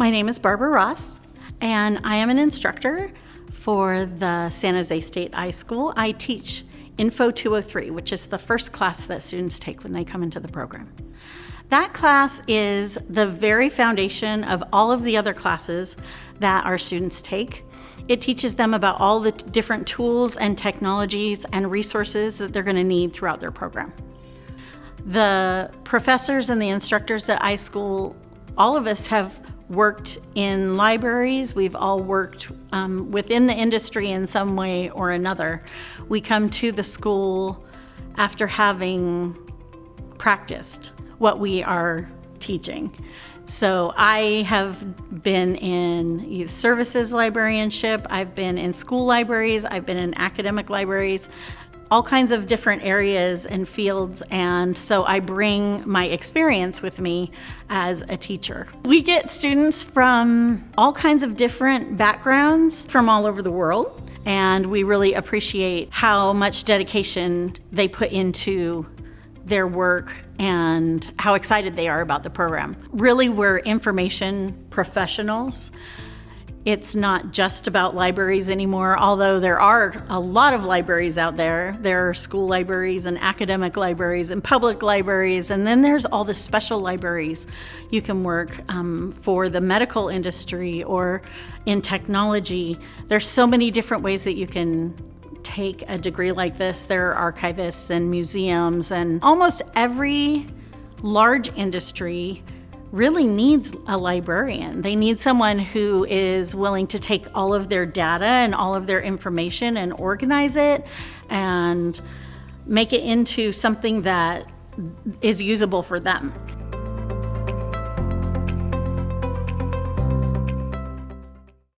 My name is Barbara Ross, and I am an instructor for the San Jose State iSchool. I teach Info 203, which is the first class that students take when they come into the program. That class is the very foundation of all of the other classes that our students take. It teaches them about all the different tools and technologies and resources that they're going to need throughout their program. The professors and the instructors at iSchool, all of us have worked in libraries. We've all worked um, within the industry in some way or another. We come to the school after having practiced what we are teaching. So I have been in youth services librarianship, I've been in school libraries, I've been in academic libraries, all kinds of different areas and fields and so I bring my experience with me as a teacher. We get students from all kinds of different backgrounds from all over the world and we really appreciate how much dedication they put into their work and how excited they are about the program. Really, we're information professionals. It's not just about libraries anymore, although there are a lot of libraries out there. There are school libraries and academic libraries and public libraries, and then there's all the special libraries you can work um, for the medical industry or in technology. There's so many different ways that you can take a degree like this. There are archivists and museums, and almost every large industry really needs a librarian. They need someone who is willing to take all of their data and all of their information and organize it and make it into something that is usable for them.